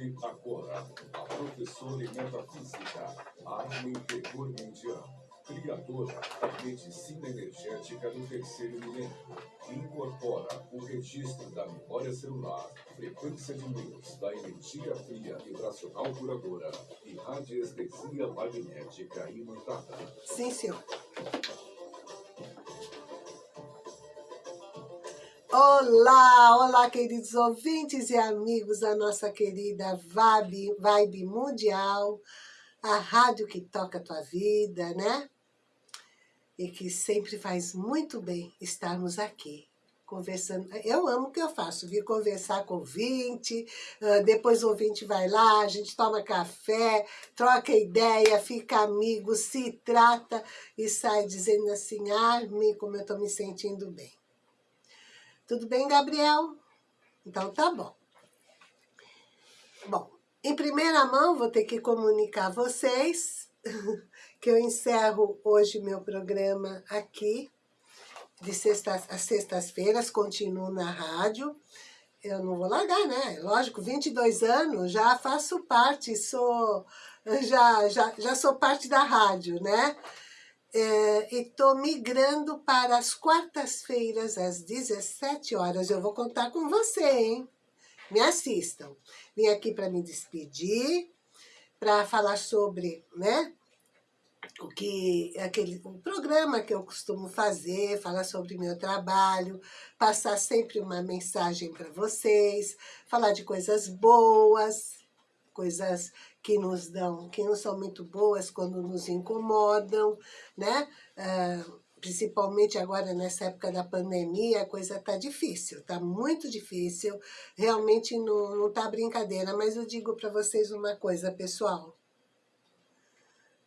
Ouve agora a professora em metafísica, Armin Tegurmendian, criadora da medicina energética do terceiro milênio, incorpora o registro da memória celular, frequência de luz, da energia fria vibracional curadora e radiestesia magnética imantada. Sim, senhor. Olá, olá, queridos ouvintes e amigos da nossa querida Vibe, Vibe Mundial, a rádio que toca a tua vida, né? E que sempre faz muito bem estarmos aqui, conversando. Eu amo o que eu faço, vir conversar com o ouvinte, ah, depois o ouvinte vai lá, a gente toma café, troca ideia, fica amigo, se trata e sai dizendo assim, Armin, como eu estou me sentindo bem. Tudo bem, Gabriel? Então tá bom. Bom, em primeira mão vou ter que comunicar a vocês que eu encerro hoje meu programa aqui, de sextas, às sextas-feiras, continuo na rádio. Eu não vou largar, né? Lógico, 22 anos, já faço parte, sou, já, já, já sou parte da rádio, né? É, e estou migrando para as quartas-feiras, às 17 horas. Eu vou contar com você, hein? Me assistam. Vim aqui para me despedir, para falar sobre, né? O que aquele o programa que eu costumo fazer, falar sobre meu trabalho, passar sempre uma mensagem para vocês, falar de coisas boas, coisas que nos dão, que não são muito boas quando nos incomodam, né? Ah, principalmente agora nessa época da pandemia, a coisa tá difícil, tá muito difícil, realmente não, não tá brincadeira, mas eu digo para vocês uma coisa, pessoal,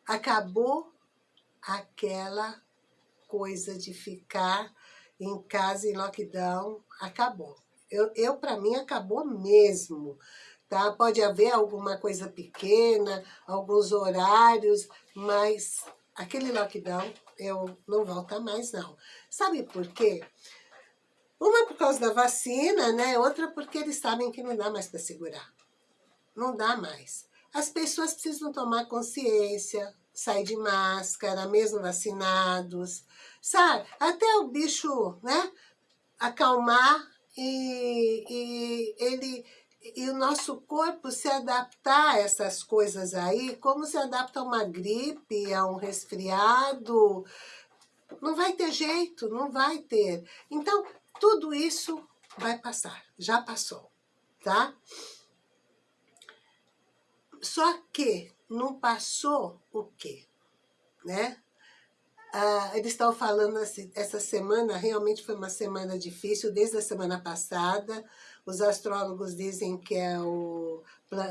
acabou aquela coisa de ficar em casa em lockdown, acabou. Eu, eu para mim, acabou mesmo tá? Pode haver alguma coisa pequena, alguns horários, mas aquele lockdown eu não volta mais, não. Sabe por quê? Uma por causa da vacina, né? Outra porque eles sabem que não dá mais para segurar. Não dá mais. As pessoas precisam tomar consciência, sair de máscara, mesmo vacinados, sabe? Até o bicho, né? Acalmar e, e ele e o nosso corpo se adaptar a essas coisas aí, como se adapta a uma gripe, a um resfriado, não vai ter jeito, não vai ter. Então, tudo isso vai passar, já passou, tá? Só que não passou o quê? Né? Ah, eles estão falando assim, essa semana realmente foi uma semana difícil, desde a semana passada, os astrólogos dizem que é o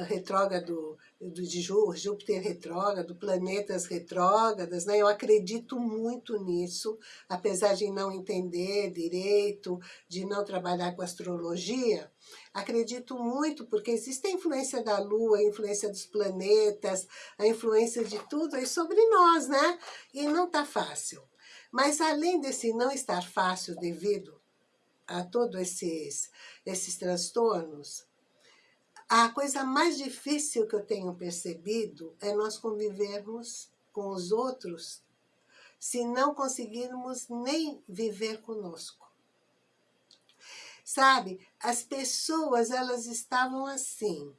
retrógrado do, de Júpiter retrógrado, planetas retrógradas, né? Eu acredito muito nisso, apesar de não entender direito, de não trabalhar com astrologia, acredito muito, porque existe a influência da Lua, a influência dos planetas, a influência de tudo aí sobre nós, né? E não tá fácil. Mas além desse não estar fácil devido a todos esses, esses transtornos, a coisa mais difícil que eu tenho percebido é nós convivermos com os outros se não conseguirmos nem viver conosco. Sabe, as pessoas, elas estavam assim,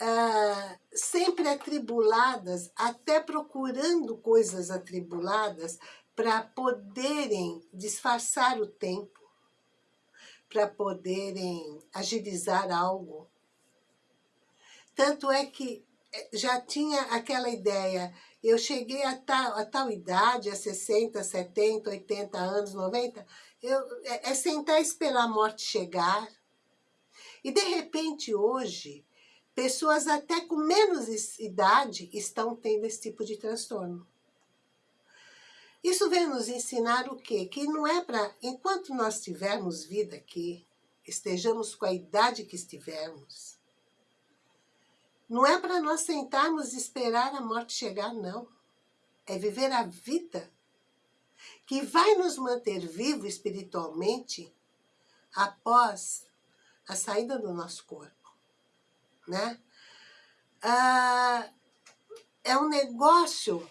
ah, sempre atribuladas, até procurando coisas atribuladas para poderem disfarçar o tempo, para poderem agilizar algo. Tanto é que eh, já tinha aquela ideia, eu cheguei a tal, a tal idade, a 60, 70, 80 anos, 90, eu, é, é sentar e esperar a morte chegar. E de repente hoje, pessoas até com menos idade estão tendo esse tipo de transtorno. Isso vem nos ensinar o quê? Que não é para, enquanto nós tivermos vida aqui, estejamos com a idade que estivermos, não é para nós sentarmos e esperar a morte chegar, não. É viver a vida que vai nos manter vivo espiritualmente após a saída do nosso corpo. né? Ah, é um negócio,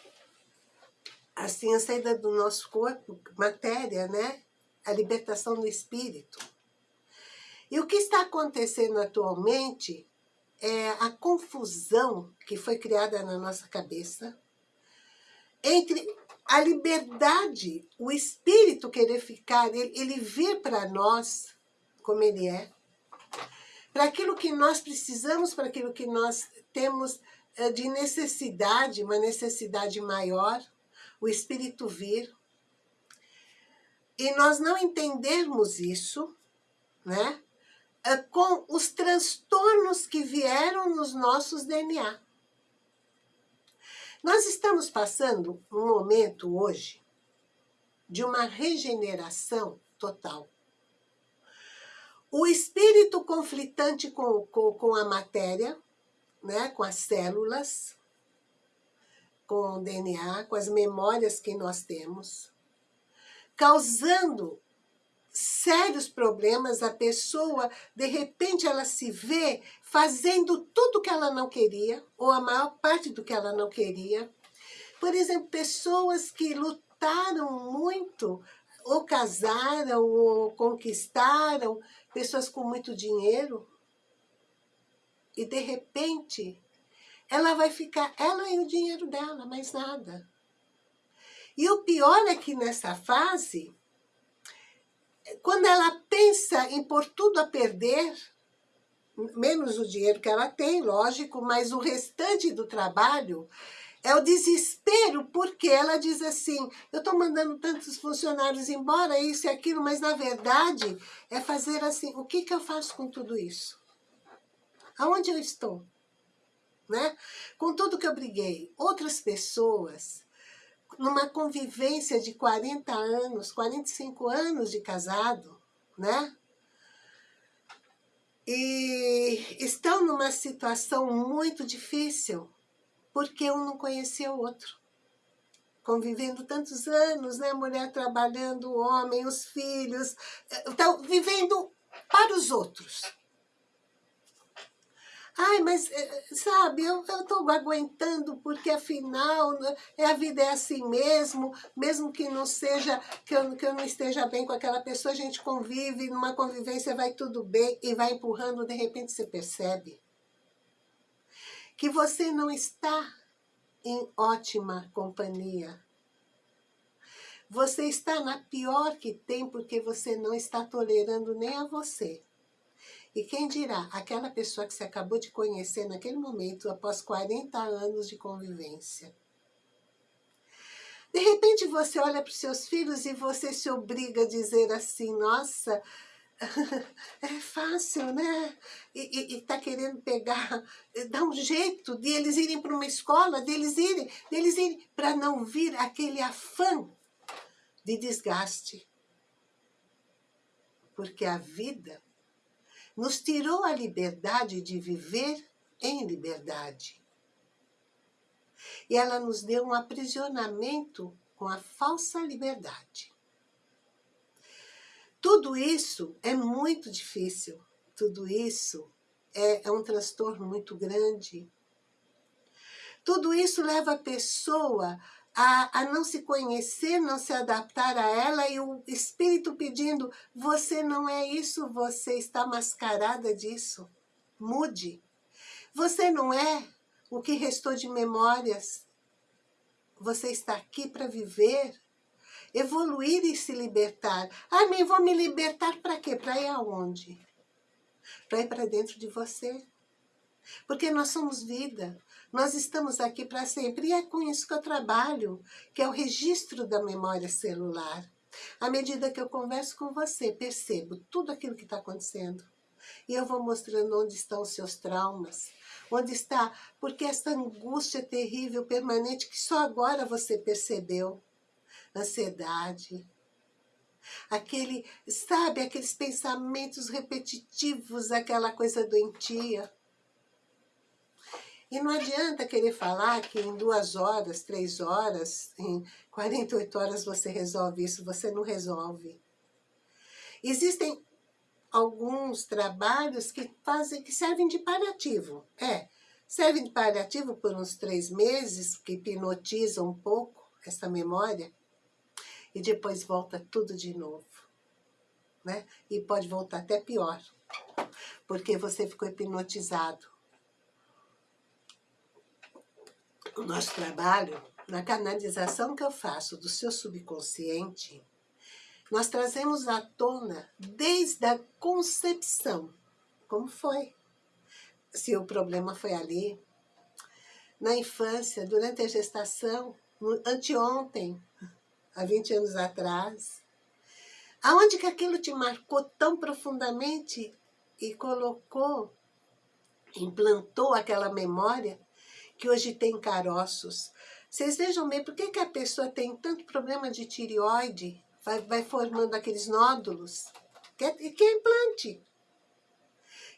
assim, a saída do nosso corpo, matéria, né? A libertação do espírito. E o que está acontecendo atualmente é a confusão que foi criada na nossa cabeça entre a liberdade, o espírito querer ficar, ele, ele vir para nós como ele é, para aquilo que nós precisamos, para aquilo que nós temos eh, de necessidade, uma necessidade maior, o espírito vir. E nós não entendermos isso, né? Eh, com os transtornos que vieram nos nossos DNA. Nós estamos passando um momento hoje de uma regeneração total. O espírito conflitante com, com, com a matéria, né, com as células, com o DNA, com as memórias que nós temos, causando sérios problemas, a pessoa, de repente, ela se vê fazendo tudo que ela não queria, ou a maior parte do que ela não queria. Por exemplo, pessoas que lutaram muito, ou casaram, ou conquistaram, pessoas com muito dinheiro, e de repente, ela vai ficar, ela e o dinheiro dela, mais nada. E o pior é que nessa fase, quando ela pensa em pôr tudo a perder, menos o dinheiro que ela tem, lógico, mas o restante do trabalho é o desespero, porque ela diz assim, eu estou mandando tantos funcionários embora, isso e aquilo, mas na verdade é fazer assim, o que, que eu faço com tudo isso? Aonde eu estou? Né? Com tudo que eu briguei. Outras pessoas numa convivência de 40 anos, 45 anos de casado, né? E estão numa situação muito difícil, porque um não conhecia o outro. Convivendo tantos anos, né? Mulher trabalhando, o homem, os filhos, estão vivendo para os outros. Ai, mas, eh, sabe, eu estou aguentando porque, afinal, né, é, a vida é assim mesmo, mesmo que não seja, que eu, que eu não esteja bem com aquela pessoa, a gente convive, numa convivência vai tudo bem e vai empurrando, de repente você percebe que você não está em ótima companhia. Você está na pior que tem porque você não está tolerando nem a você. E quem dirá, aquela pessoa que você acabou de conhecer naquele momento, após 40 anos de convivência. De repente você olha para os seus filhos e você se obriga a dizer assim, nossa, é fácil, né? E está querendo pegar, dar um jeito de eles irem para uma escola, deles irem, deles irem, para não vir aquele afã de desgaste. Porque a vida nos tirou a liberdade de viver em liberdade. E ela nos deu um aprisionamento com a falsa liberdade. Tudo isso é muito difícil, tudo isso é, é um transtorno muito grande. Tudo isso leva a pessoa a, a não se conhecer, não se adaptar a ela e o espírito pedindo, você não é isso, você está mascarada disso. Mude. Você não é o que restou de memórias. Você está aqui para viver, evoluir e se libertar. Ah, nem vou me libertar para quê? Para ir aonde? Para ir para dentro de você. Porque nós somos vida. Nós estamos aqui para sempre e é com isso que eu trabalho, que é o registro da memória celular. À medida que eu converso com você, percebo tudo aquilo que está acontecendo. E eu vou mostrando onde estão os seus traumas, onde está, porque essa angústia terrível, permanente, que só agora você percebeu. Ansiedade, aquele, sabe, aqueles pensamentos repetitivos, aquela coisa doentia. E não adianta querer falar que em duas horas, três horas, em 48 horas você resolve isso, você não resolve. Existem alguns trabalhos que fazem, que servem de paliativo. É, servem de paliativo por uns três meses, que hipnotizam um pouco essa memória, e depois volta tudo de novo. Né? E pode voltar até pior, porque você ficou hipnotizado. O nosso trabalho, na canalização que eu faço do seu subconsciente, nós trazemos à tona desde a concepção. Como foi? Se o problema foi ali, na infância, durante a gestação, anteontem, há 20 anos atrás. Aonde que aquilo te marcou tão profundamente e colocou, implantou aquela memória que hoje tem caroços. Vocês vejam bem, por que, que a pessoa tem tanto problema de tireoide vai, vai formando aqueles nódulos, que é, que é implante.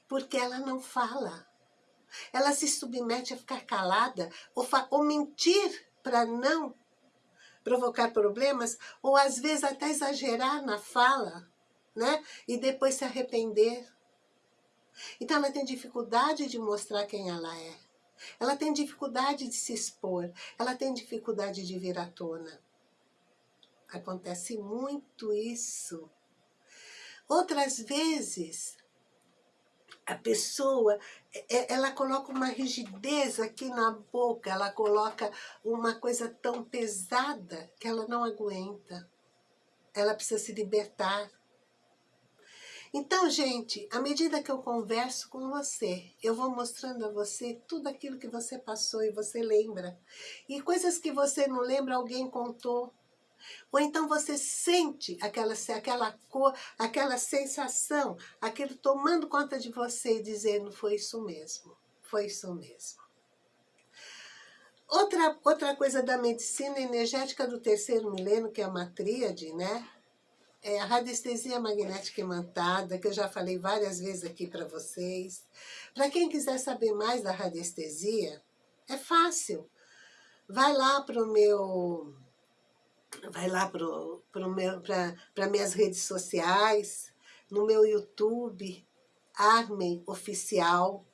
Porque ela não fala. Ela se submete a ficar calada ou, ou mentir para não provocar problemas, ou às vezes até exagerar na fala, né? E depois se arrepender. Então ela tem dificuldade de mostrar quem ela é. Ela tem dificuldade de se expor, ela tem dificuldade de vir à tona. Acontece muito isso. Outras vezes, a pessoa, ela coloca uma rigidez aqui na boca, ela coloca uma coisa tão pesada que ela não aguenta. Ela precisa se libertar. Então, gente, à medida que eu converso com você, eu vou mostrando a você tudo aquilo que você passou e você lembra. E coisas que você não lembra, alguém contou. Ou então você sente aquela, aquela cor, aquela sensação, aquilo tomando conta de você e dizendo, foi isso mesmo, foi isso mesmo. Outra, outra coisa da medicina energética do terceiro milênio, que é uma tríade, né? É a radiestesia magnética imantada, que eu já falei várias vezes aqui para vocês. Para quem quiser saber mais da radiestesia, é fácil. Vai lá para o meu vai lá para minhas redes sociais, no meu YouTube, Armen Oficial,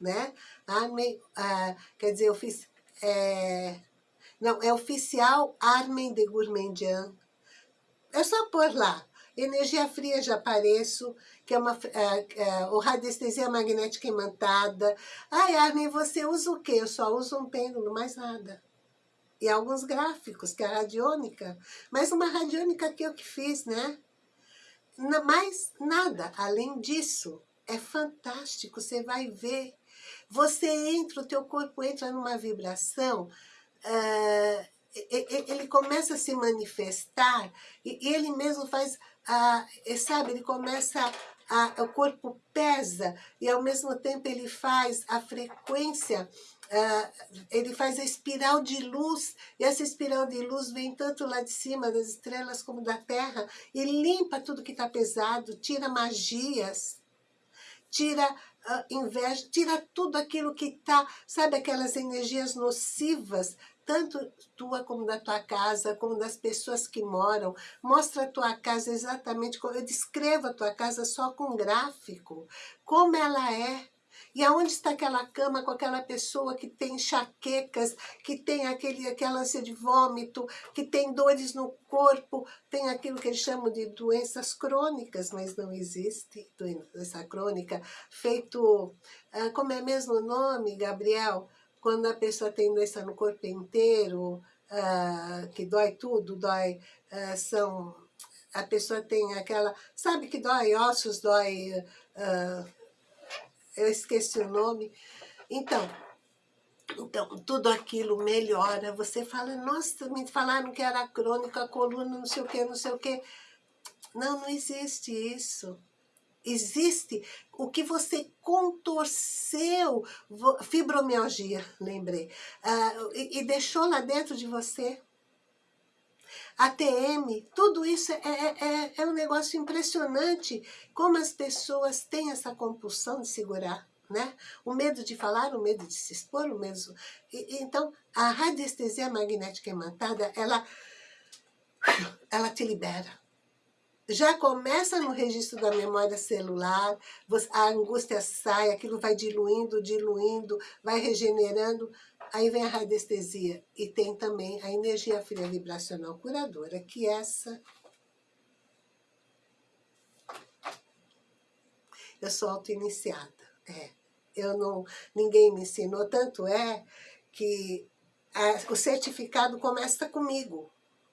né? Armen, ah, quer dizer, ofici é, não, é oficial Armen de Gourmandian. É só pôr lá. Energia fria já apareço, que é uma é, é, radiestesia magnética imantada. Ai, Armin, você usa o quê? Eu só uso um pêndulo, mais nada e alguns gráficos, que é a radiônica, mas uma radiônica que eu que fiz, né? Mais nada, além disso, é fantástico, você vai ver. Você entra, o teu corpo entra numa vibração, uh, ele começa a se manifestar, e ele mesmo faz, uh, sabe, ele começa a, o corpo pesa e ao mesmo tempo ele faz a frequência Uh, ele faz a espiral de luz, e essa espiral de luz vem tanto lá de cima das estrelas como da terra, e limpa tudo que está pesado, tira magias, tira uh, inveja, tira tudo aquilo que está, sabe aquelas energias nocivas, tanto tua como da tua casa, como das pessoas que moram. Mostra a tua casa exatamente, como eu descrevo a tua casa só com gráfico, como ela é, e aonde está aquela cama com aquela pessoa que tem enxaquecas, que tem aquele, aquela ânsia de vômito, que tem dores no corpo, tem aquilo que eles chamam de doenças crônicas, mas não existe doença crônica, feito, ah, como é mesmo o nome, Gabriel? Quando a pessoa tem doença no corpo inteiro, ah, que dói tudo, dói, ah, são a pessoa tem aquela, sabe que dói ossos, dói uh, eu esqueci o nome. Então, então, tudo aquilo melhora. Você fala, nossa, me falaram que era crônica, coluna, não sei o que, não sei o que. Não, não existe isso. Existe o que você contorceu, fibromialgia, lembrei, uh, e, e deixou lá dentro de você. ATM, tudo isso é, é, é, é um negócio impressionante, como as pessoas têm essa compulsão de segurar. Né? O medo de falar, o medo de se expor, o medo... E, então, a radiestesia magnética imantada, ela, ela te libera. Já começa no registro da memória celular, a angústia sai, aquilo vai diluindo, diluindo, vai regenerando, aí vem a radiestesia. E tem também a energia fria vibracional curadora, que essa... Eu sou auto-iniciada, é. Eu não, ninguém me ensinou, tanto é que a, o certificado começa comigo,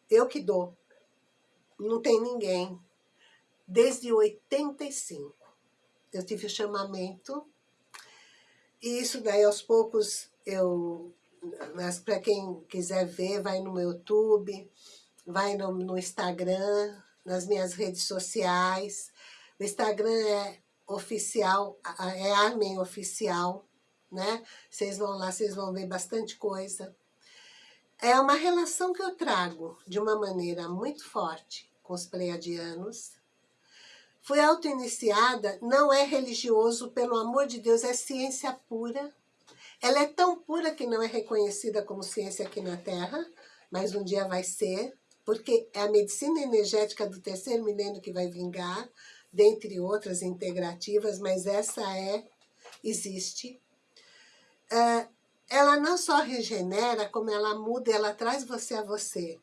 eu que dou não tem ninguém. Desde 85, eu tive o chamamento, e isso daí aos poucos eu, mas para quem quiser ver, vai no meu YouTube, vai no, no Instagram, nas minhas redes sociais. O Instagram é oficial, é Armen Oficial, né? Vocês vão lá, vocês vão ver bastante coisa. É uma relação que eu trago de uma maneira muito forte com os pleiadianos. Fui auto-iniciada, não é religioso, pelo amor de Deus, é ciência pura. Ela é tão pura que não é reconhecida como ciência aqui na Terra, mas um dia vai ser, porque é a medicina energética do terceiro milênio que vai vingar, dentre outras integrativas, mas essa é, existe. Uh, ela não só regenera, como ela muda, ela traz você a você.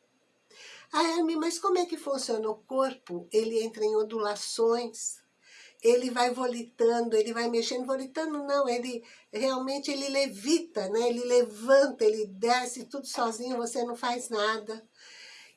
Ah, Herme, mas como é que funciona o corpo? Ele entra em ondulações, ele vai volitando, ele vai mexendo, volitando não, ele realmente ele levita, né? ele levanta, ele desce tudo sozinho, você não faz nada.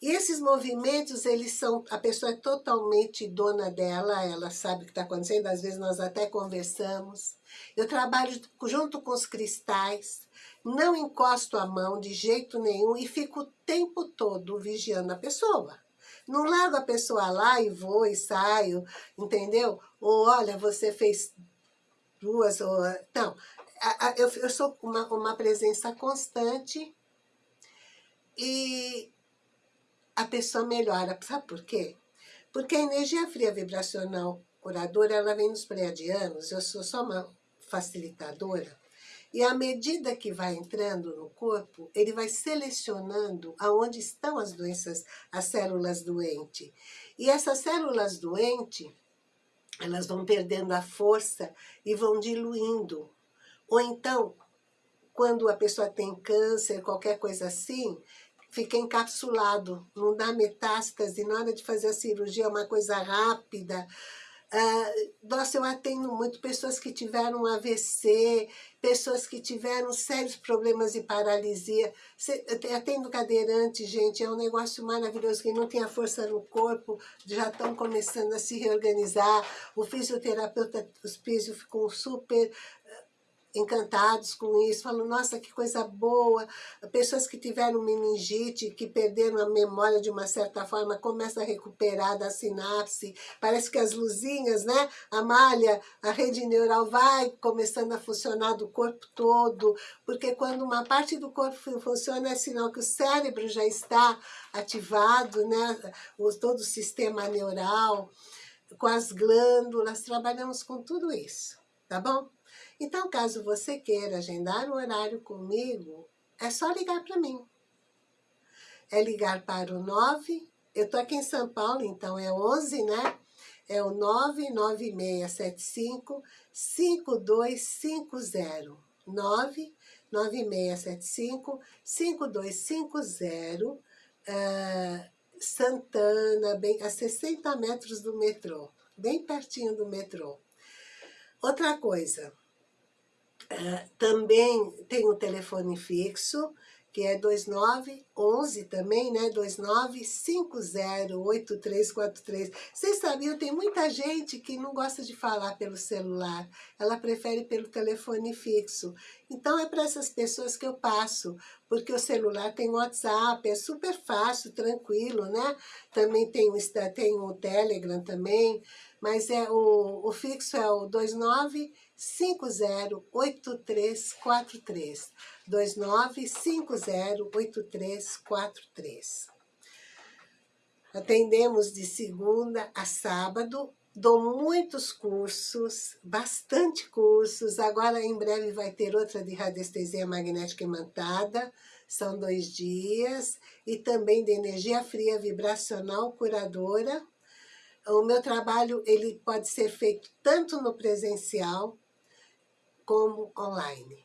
E esses movimentos, eles são, a pessoa é totalmente dona dela, ela sabe o que está acontecendo, às vezes nós até conversamos. Eu trabalho junto com os cristais, não encosto a mão de jeito nenhum e fico o tempo todo vigiando a pessoa. Não largo a pessoa lá e vou e saio, entendeu? Ou olha, você fez duas, ou... Não, eu, eu sou uma, uma presença constante e a pessoa melhora. Sabe por quê? Porque a energia fria vibracional curadora, ela vem nos pré-adianos, eu sou só uma facilitadora, e à medida que vai entrando no corpo, ele vai selecionando aonde estão as doenças, as células doentes. E essas células doentes, elas vão perdendo a força e vão diluindo. Ou então, quando a pessoa tem câncer, qualquer coisa assim, fica encapsulado, não dá metástase, na hora de fazer a cirurgia é uma coisa rápida, Uh, nossa, eu atendo muito pessoas que tiveram AVC, pessoas que tiveram sérios problemas de paralisia. Atendo cadeirante, gente, é um negócio maravilhoso, que não tem a força no corpo, já estão começando a se reorganizar. O fisioterapeuta, os físio ficou super encantados com isso, falam, nossa, que coisa boa. Pessoas que tiveram meningite, que perderam a memória de uma certa forma, começam a recuperar da sinapse. Parece que as luzinhas, né? A malha, a rede neural vai começando a funcionar do corpo todo, porque quando uma parte do corpo funciona, é sinal que o cérebro já está ativado, né? O, todo o sistema neural, com as glândulas, trabalhamos com tudo isso, tá bom? Então, caso você queira agendar um horário comigo, é só ligar para mim. É ligar para o 9, eu estou aqui em São Paulo, então é 11, né? É o 99675 5250. 99675 5250, uh, Santana, bem, a 60 metros do metrô, bem pertinho do metrô. Outra coisa, também tem o telefone fixo, que é 2911 também, né? 29508343. Vocês sabiam, tem muita gente que não gosta de falar pelo celular, ela prefere pelo telefone fixo. Então é para essas pessoas que eu passo, porque o celular tem WhatsApp, é super fácil, tranquilo, né? Também tem o, tem o Telegram também, mas é o, o fixo é o 29 508343. 29508343. Atendemos de segunda a sábado, dou muitos cursos, bastante cursos, agora em breve vai ter outra de radiestesia magnética imantada, são dois dias, e também de energia fria vibracional curadora, O meu trabalho ele pode ser feito tanto no presencial como online.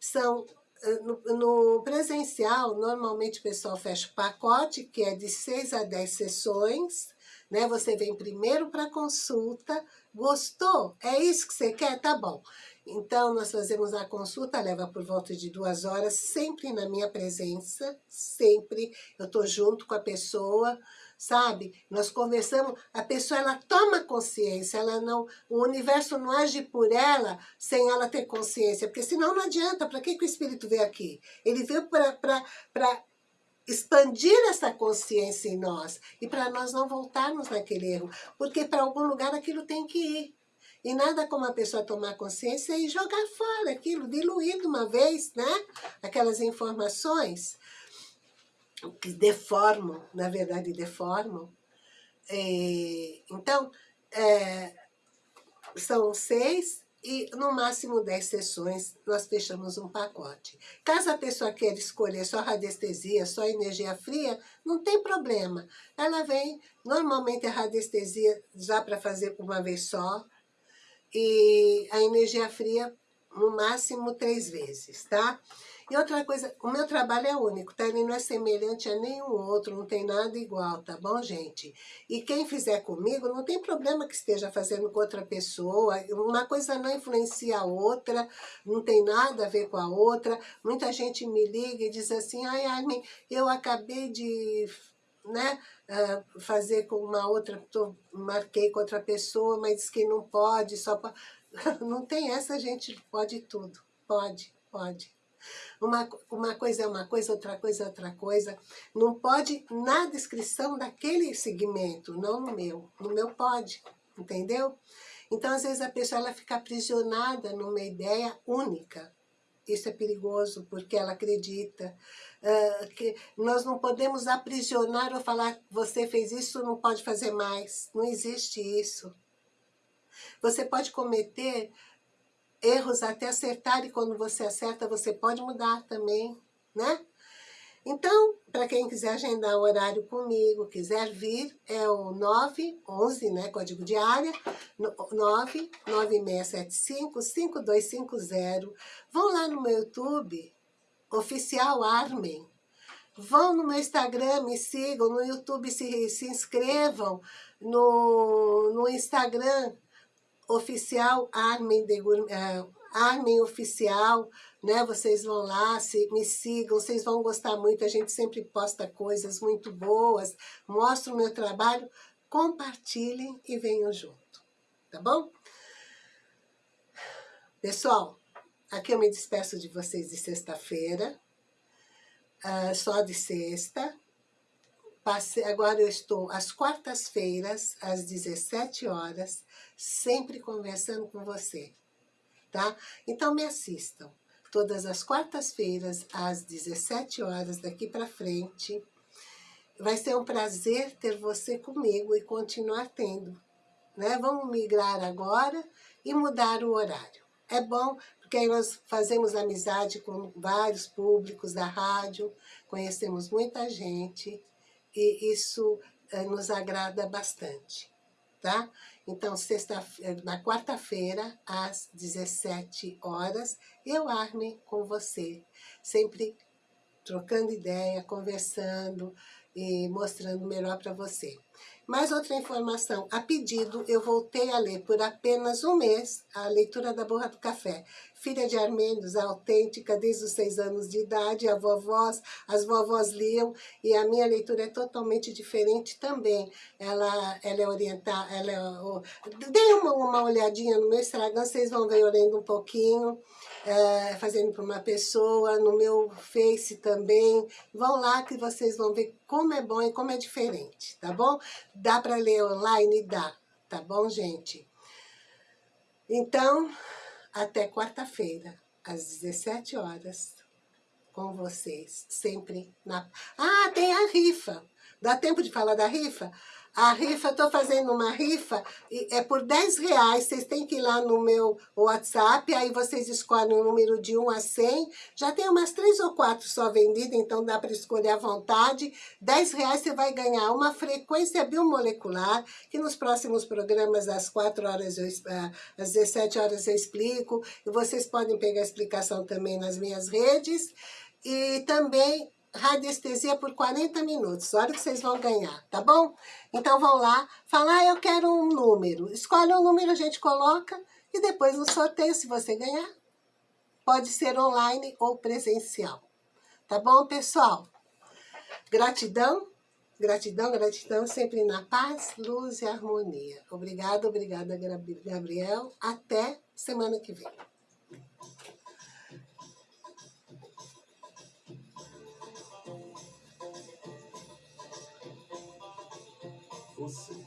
São eh, no, no, presencial, normalmente o pessoal fecha o pacote, que é de 6 a 10 sessões, né? Você vem primeiro para consulta, gostou? É isso que você quer? Tá bom. Então, nós fazemos a consulta, leva por volta de duas horas, sempre na minha presença, sempre. Eu estou junto com a pessoa, sabe? Nós conversamos, a pessoa ela toma consciência, ela não, o universo não age por ela sem ela ter consciência, porque senão não adianta, para que, que o espírito veio aqui? Ele veio para expandir essa consciência em nós e para nós não voltarmos naquele erro, porque para algum lugar aquilo tem que ir. E nada como a pessoa tomar consciência e jogar fora aquilo, diluir de uma vez, né? Aquelas informações que deformam, na verdade deformam. É, então, é, são seis e no máximo 10 sessões nós fechamos um pacote. Caso a pessoa queira escolher só radiestesia, só energia fria, não tem problema. Ela vem, normalmente a radiestesia já para fazer uma vez só, e a energia fria no máximo três vezes, tá? E outra coisa, o meu trabalho é único, tá? Ele não é semelhante a nenhum outro, não tem nada igual, tá bom, gente? E quem fizer comigo, não tem problema que esteja fazendo com outra pessoa, uma coisa não influencia a outra, não tem nada a ver com a outra. Muita gente me liga e diz assim, ai, Armin, eu acabei de né, uh, fazer com uma outra, marquei com outra pessoa, mas diz que não pode, só pode. Não tem essa, gente pode tudo. Pode, pode. Uma, uma coisa é uma coisa, outra coisa é outra coisa. Não pode na descrição daquele segmento, não no meu. No meu pode, entendeu? Então, às vezes, a pessoa ela fica aprisionada numa ideia única. Isso é perigoso, porque ela acredita uh, que nós não podemos aprisionar ou falar você fez isso, não pode fazer mais. Não existe isso. Você pode cometer erros até acertar, e quando você acerta, você pode mudar também, né? Então, para quem quiser agendar um horário comigo, quiser vir, é o 911, né, código de área, 99675-5250. Vão lá no meu YouTube, Oficial Armen. Vão no meu Instagram, me sigam, no YouTube se, se inscrevam, no, no Instagram, oficial Armin, de, uh, Oficial, né? Vocês vão lá, se, me sigam, vocês vão gostar muito, a gente sempre posta coisas muito boas, mostra o meu trabalho, compartilhem e venham junto, tá bom? Pessoal, aqui eu me despeço de vocês de sexta-feira, uh, só de sexta, Agora eu estou às quartas-feiras, às 17 horas, sempre conversando com você, tá? Então me assistam. Todas as quartas-feiras, às 17 horas daqui para frente. Vai ser um prazer ter você comigo e continuar tendo. Né? Vamos migrar agora e mudar o horário. É bom, porque aí nós fazemos amizade com vários públicos da rádio, conhecemos muita gente, e isso eh, nos agrada bastante, tá? Então, sexta, eh, na quarta-feira, às 17 horas, eu, Armin, com você, sempre trocando ideia, conversando e mostrando melhor para você. Mais outra informação, a pedido, eu voltei a ler por apenas um mês a leitura da Borra do Café. Filha de armênios, autêntica, desde os seis anos de idade, a vovós, as vovós liam, e a minha leitura é totalmente diferente também. Ela, ela é orientada, ela é... Dê uma, uma olhadinha no meu Instagram, vocês vão ver eu lendo um pouquinho é, fazendo para uma pessoa, no meu Face também. Vão lá que vocês vão ver como é bom e como é diferente, tá bom? Dá para ler online? Dá, tá bom, gente? Então, até quarta-feira, às 17 horas, com vocês, sempre na... Ah, tem a rifa! Dá tempo de falar da rifa? A rifa, tô fazendo uma rifa, é por 10 reais, vocês têm que ir lá no meu WhatsApp, aí vocês escolhem o número de 1 a 100, já tem umas 3 ou 4 só vendidas, então dá para escolher à vontade. 10 reais você vai ganhar uma frequência biomolecular, que nos próximos programas, às 4 horas, eu, ah, às 17 horas eu explico, e vocês podem pegar a explicação também nas minhas redes, e também radiestesia por 40 minutos. Olha o que vocês vão ganhar, tá bom? Então vão lá, falar, ah, eu quero um número. Escolhe um número, a gente coloca e depois no sorteio, se você ganhar, pode ser online ou presencial. Tá bom, pessoal? Gratidão, gratidão, gratidão, sempre na paz, luz e harmonia. Obrigada, obrigada, Gabriel. Até semana que vem. você.